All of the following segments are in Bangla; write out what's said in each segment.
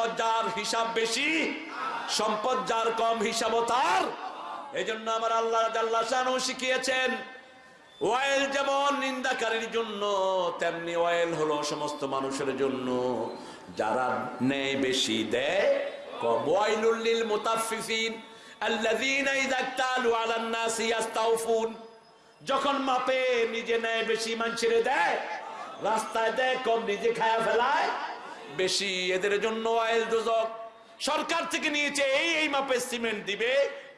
সম্পদ যার হিসাব বেশি, সম্পদ যার কম হিসাবও তার। এজন্য আমার আল্লাহ শিখিয়েছেন ওয়েল যেমন নিন্দাকারীর জন্য, তেমনি ওয়েল হলো সমস্ত মানুষের জন্য। যারা নেয় বেশি দেয় যখন মাপে নিজে নেয় বেশি, মানুষের দেয়, রাস্তায় দেয় কম, নিজে খায়া ফেলায় বেশি এদের জন্য অয়েল দোজক। সরকার থেকে নিয়েছে, এই এই মাপে সিমেন্ট দিবে,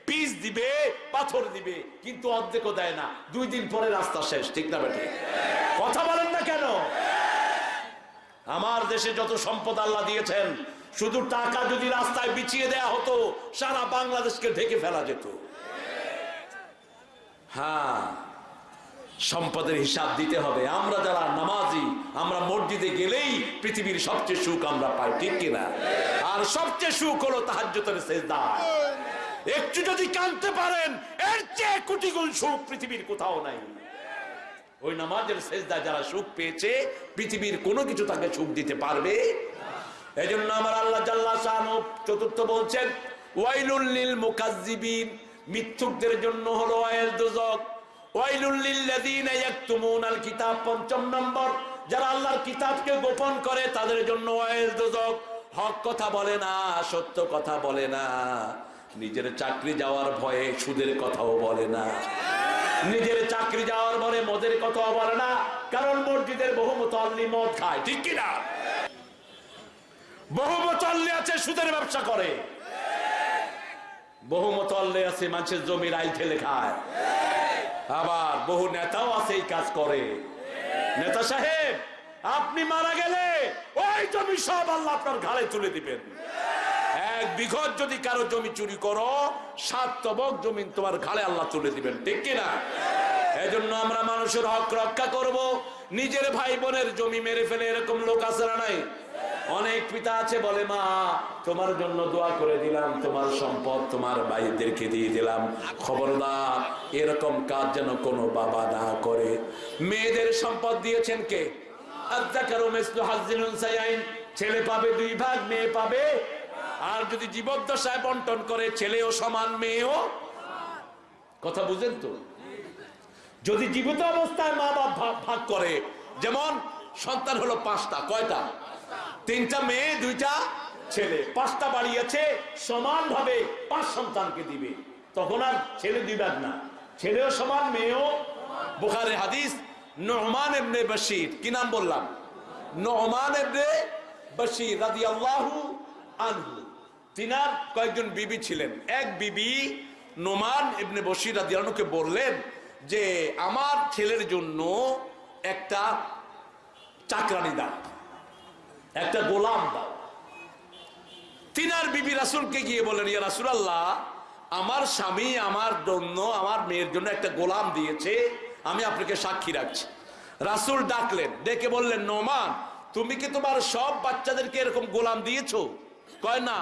পিস দিবে, পাথর দিবে, কিন্তু অর্ধেকও দেয় না। দুই দিন পরে রাস্তা শেষ, ঠিক না বেটে? কথা বলেন না কেন? আমার দেশে যত সম্পদ আল্লাহ দিয়েছেন, শুধু টাকা যদি রাস্তায় বিছিয়ে দেয়া হতো, সারা বাংলাদেশকে ঢেকে ফেলা যেত। হ্যাঁ সম্পদের হিসাব দিতে হবে। আমরা যারা নামাজি মসজিদে গেলেই পৃথিবীর সবচেয়ে সুখ আমরা পাই, ঠিক কিনা? আর সবচেয়ে সুখ হলো তাহাজ্জতের সেজদা। একটু যদি কানতে পারেন, এর চেয়ে কোটি গুণ সুখ পৃথিবীর কোথাও নাই। ওই নামাজের সেজদা যারা সুখ পেয়েছে, পৃথিবীর কোনো কিছু তাকে সুখ দিতে পারবে? এই জন্য আমার আল্লাহ জাল্লা চতুর্থ বলছেন, ওয়াইলুল লিল মুকাজ্জিবিন। মিথ্যুকদের জন্য হলো ওয়াইল দুজক ওয়াইলুল লিল্লাযীনা ইয়াকতুমুনাল কিতাব পঞ্চম নম্বর। যারা আল্লাহর কিতাবকে গোপন করে, তাদের জন্য হক কথা বলে না, সত্য কথা বলে না। নিজের চাকরি যাওয়ার ভয়ে সুদের কথাও বলে না। নিজের চাকরি যাওয়ার পরে মদের কথাও বলে না। কারণ মসজিদের বহু মুতাল্লি মদ খায়, ঠিক কিনা বহু মুতাল্লি আছে, সুদের ব্যবসা করে। বহু মুতাল্লি আছে, মানুষের জমির আইল ঠেলে খায়। আবার বহু নেতাও আছে এই কাজ করে। নেতা সাহেব, আপনি মারা গেলে ওই জমি সব আল্লাহ আপনার ঘাড়ে তুলে দিবেন। এক বিঘত যদি কারও জমি চুরি করো, সাত তবক জমি তোমার ঘাড়ে আল্লাহ তুলে দিবেন, ঠিক কিনা? এজন্য আমরা মানুষের হক রক্ষা করব। নিজের ভাই বোনের জমি মেরে ফেলে এরকম লোক আছে না নাই? অনেক পিতা আছে বলে, মা, তোমার জন্য দোয়া করে দিলাম, তোমার সম্পদ তোমার ভাইদেরকে দিয়ে দিলাম। খবরদার, এরকম কাজ যেন কোনো বাবা না করে। মেয়েদের সম্পদ দিয়েছেন কে? ছেলে পাবে দুই ভাগ, মেয়ে পাবে আর যদি জীবদ্দশায় বন্টন করে, ছেলেও সমান, মেয়েও কথা বুঝেন তো? যদি জীবিত অবস্থায় মা বাপ ভাগ করে, যেমন সন্তান হলো পাঁচটা, কয়টা? তিনটা মেয়ে, দুইটা ছেলে। পাঁচটা বাড়িয়েছে সমান ভাবে পাঁচ সন্তানকে দিবে। তখন আর ছেলে ভাগ না। ছেলেও সমান, মেয়েও বুখারে হাদিস, নহমান এমনি বশির। কি নাম বললাম? নহমান এমনি বশির রাদিয়াল্লাহু আনহু। তিনার কয়েকজন বিবি ছিলেন। এক বিবি নোমান ইবনে বশির রাদিয়াল্লাহুকে বললেন যে, আমার ছেলের জন্য একটা চাকরানি দাও। একটা গোলাম দাও। তিনার বিবি রাসুলকে গিয়ে বলেন ইয়া রাসুল আল্লাহ আমার স্বামী, আমার জন্য আমার মেয়ের জন্য একটা গোলাম দিয়েছে, আমি আপনাকে সাক্ষী রাখছি। রাসুল ডাকলেন, ডেকে বললেন, নোমান, তুমি কি তোমার সব বাচ্চাদেরকে এরকম গোলাম দিয়েছ? কয়, না।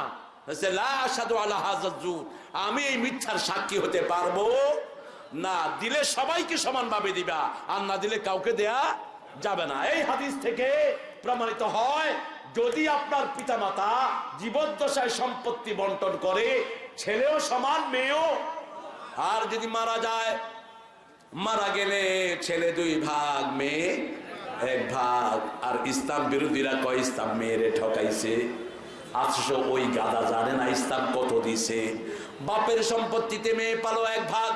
আমি এই মিথ্যার সাক্ষী হতে পারব। না, দিলে সবাইকে সমানভাবে দিবা, আর না দিলে কাউকে দেয়া যাবে না। এই হাদিস থেকে প্রমাণিত হয়, যদি আপনার পিতামাতা জীবদ্দশায় সম্পত্তি বন্টন করে, ছেলেও সমান, মেয়েও। আর যদি মারা যায়, মারা গেলে ছেলে দুই ভাগ, মেয়ে এক ভাগ। আর ইসলাম বিরোধীরা কয়, ইসলাম মেয়েরে ঠকাইছে। অথচ ওই গাদা জানে না ইসলাম কত দিছে। বাপের সম্পত্তিতে মেয়ে পালো এক ভাগ,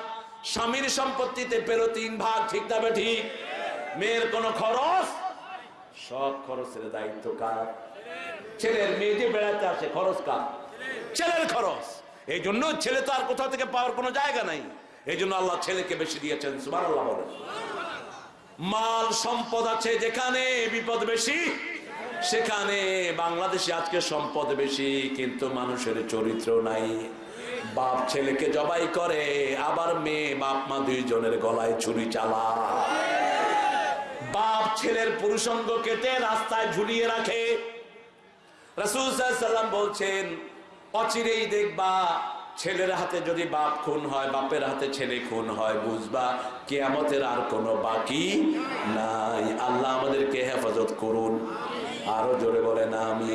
স্বামীর সম্পত্তিতে পেল তিন ভাগ, ঠিক তবে ঠিক মেয়ের কোনো খরচ সব খরচের দায়িত্ব, কার? ছেলের মেয়ে যে বেড়াতে আসে খরচ কার? ছেলের খরচ। এই জন্য ছেলে তো আর কোথাও থেকে পাওয়ার কোনো জায়গা নাই। এই জন্য আল্লাহ ছেলেকে বেশি দিয়েছেন সুবার আল্লাহ বলেন। মাল সম্পদ আছে যেখানে বিপদ বেশি, সেখানে বাংলাদেশে আজকে সম্পদ বেশি, কিন্তু মানুষের চরিত্র নাই। বাপ ছেলেকে জবাই করে, আবার মেয়ে বাপ মা দুইজনের গলায় ছুরি চালা বাপ ছেলের পুরুষঙ্গ কেটে রাস্তায় ঝুলিয়ে রাখে। রাসূল সাল্লাম বলছেন, অচিরেই দেখবা ছেলের হাতে যদি বাপ খুন হয়, বাপের হাতে ছেলে খুন হয়, বুঝবা কেয়ামতের আর কোনো বাকি নাই। আল্লাহ আমাদেরকে হেফাজত করুন। আরও জোরে বলে না আমি